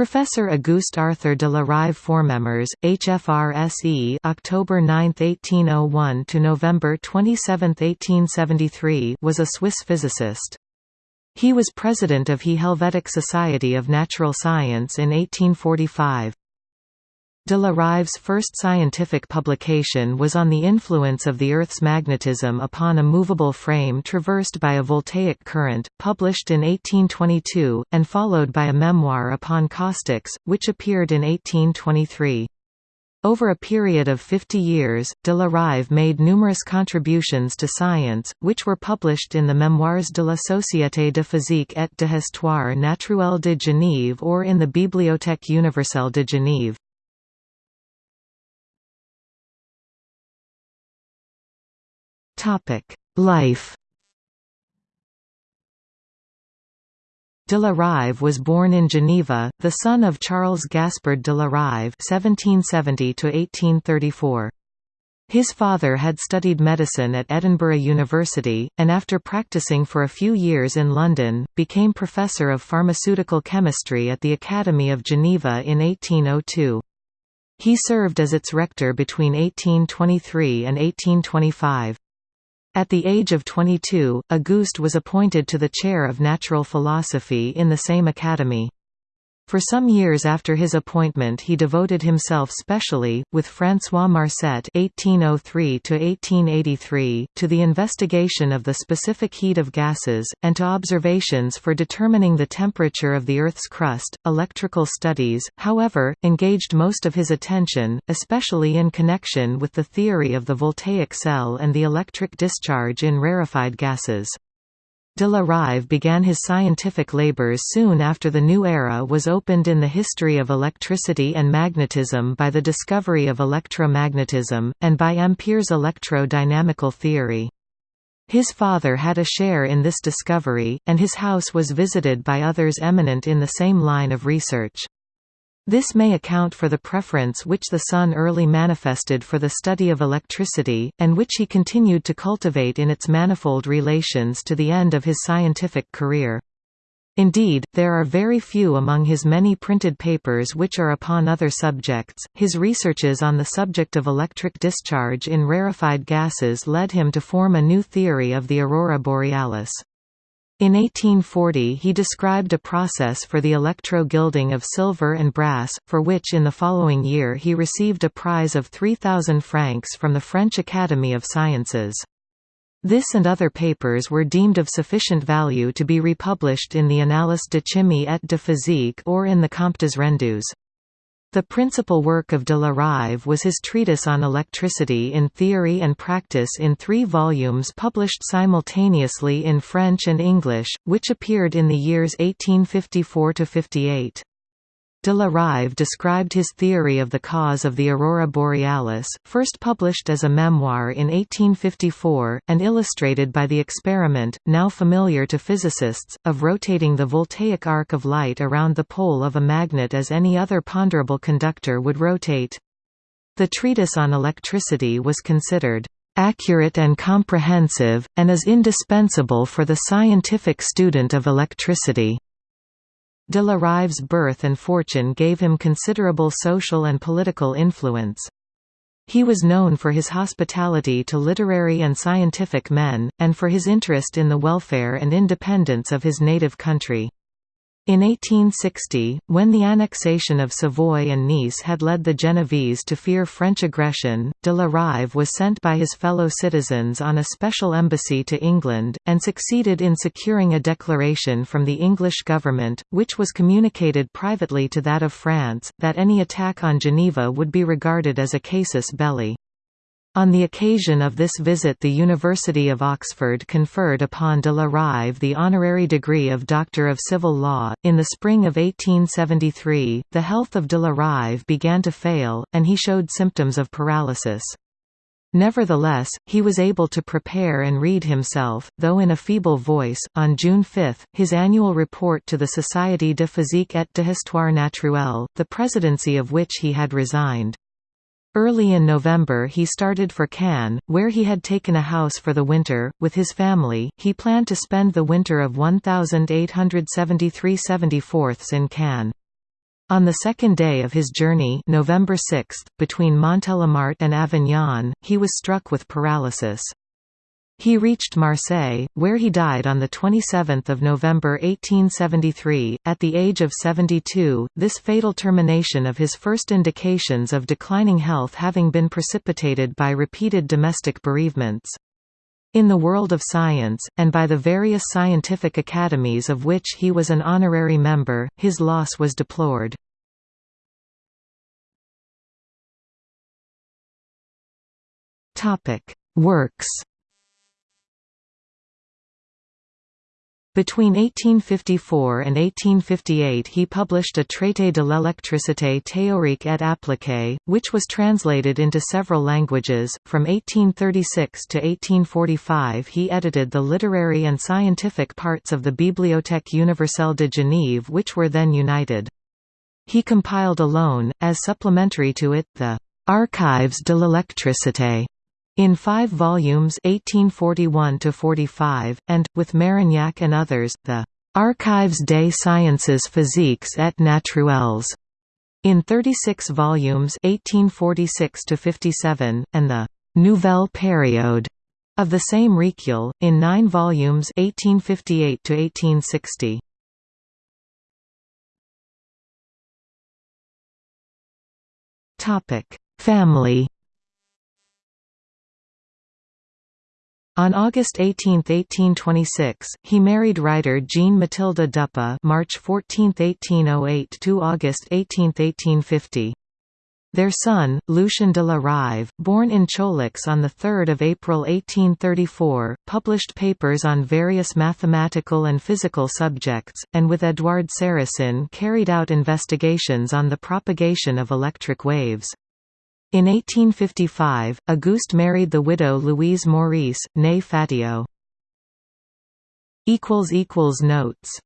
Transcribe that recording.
Professor Auguste Arthur de la Rive ForMemRS, HFRSE October 9, 1801 to November 27, 1873 was a Swiss physicist. He was president of He Helvetic Society of Natural Science in 1845. De la Rive's first scientific publication was on the influence of the Earth's magnetism upon a movable frame traversed by a voltaic current, published in 1822, and followed by a memoir upon caustics, which appeared in 1823. Over a period of 50 years, de la Rive made numerous contributions to science, which were published in the Mémoires de la Société de physique et d'histoire naturelle de Genève or in the Bibliothèque universelle de Genève. Life De la Rive was born in Geneva, the son of Charles Gaspard de la Rive (1770–1834). His father had studied medicine at Edinburgh University, and after practicing for a few years in London, became professor of pharmaceutical chemistry at the Academy of Geneva in 1802. He served as its rector between 1823 and 1825. At the age of 22, Auguste was appointed to the chair of natural philosophy in the same academy. For some years after his appointment he devoted himself specially, with François Marcet (1803–1883), to the investigation of the specific heat of gases, and to observations for determining the temperature of the Earth's crust. Electrical studies, however, engaged most of his attention, especially in connection with the theory of the voltaic cell and the electric discharge in rarefied gases. De la Rive began his scientific labors soon after the new era was opened in the history of electricity and magnetism by the discovery of electromagnetism, and by Ampere's electro-dynamical theory. His father had a share in this discovery, and his house was visited by others eminent in the same line of research. This may account for the preference which the son early manifested for the study of electricity, and which he continued to cultivate in its manifold relations to the end of his scientific career. Indeed, there are very few among his many printed papers which are upon other subjects. His researches on the subject of electric discharge in rarefied gases led him to form a new theory of the aurora borealis. In 1840 he described a process for the electro-gilding of silver and brass, for which in the following year he received a prize of 3,000 francs from the French Academy of Sciences. This and other papers were deemed of sufficient value to be republished in the Annales de chimie et de physique or in the Comptes rendus. The principal work of de la Rive was his treatise on electricity in theory and practice in three volumes published simultaneously in French and English, which appeared in the years 1854–58. De la Rive described his theory of the cause of the aurora borealis, first published as a memoir in 1854, and illustrated by the experiment, now familiar to physicists, of rotating the voltaic arc of light around the pole of a magnet as any other ponderable conductor would rotate. The treatise on electricity was considered accurate and comprehensive, and is indispensable for the scientific student of electricity. De la Rive's birth and fortune gave him considerable social and political influence. He was known for his hospitality to literary and scientific men, and for his interest in the welfare and independence of his native country. In 1860, when the annexation of Savoy and Nice had led the Genevese to fear French aggression, de la Rive was sent by his fellow citizens on a special embassy to England, and succeeded in securing a declaration from the English government, which was communicated privately to that of France, that any attack on Geneva would be regarded as a casus belli. On the occasion of this visit the University of Oxford conferred upon de la Rive the honorary degree of Doctor of Civil Law. In the spring of 1873, the health of de la Rive began to fail, and he showed symptoms of paralysis. Nevertheless, he was able to prepare and read himself, though in a feeble voice, on June 5, his annual report to the Société de physique et d'histoire naturelle, the presidency of which he had resigned. Early in November he started for Cannes, where he had taken a house for the winter. With his family, he planned to spend the winter of 1873–74 in Cannes. On the second day of his journey November 6, between Montélimar and Avignon, he was struck with paralysis. He reached Marseille, where he died on 27 November 1873, at the age of 72, this fatal termination of his first indications of declining health having been precipitated by repeated domestic bereavements. In the world of science, and by the various scientific academies of which he was an honorary member, his loss was deplored. Works Between 1854 and 1858 he published a Traité de l'électricité théorique et appliquée, which was translated into several languages. From 1836 to 1845 he edited the literary and scientific parts of the Bibliothèque universelle de Genève which were then united. He compiled alone, as supplementary to it, the «Archives de l'électricité» In five volumes 1841–45, and, with Marignac and others, the «Archives des sciences physiques et naturelles» in 36 volumes 1846–57, and the «Nouvelle période» of the same recueil, in nine volumes 1858–1860. Family On August 18, 1826, he married writer Jean Matilda Duppe March 14, 1808 to August 18, 1850. Their son, Lucien de la Rive, born in Choulex on 3 April 1834, published papers on various mathematical and physical subjects, and with Édouard Sarasin carried out investigations on the propagation of electric waves. In 1855, Auguste married the widow Louise Maurice, née Fatio. Notes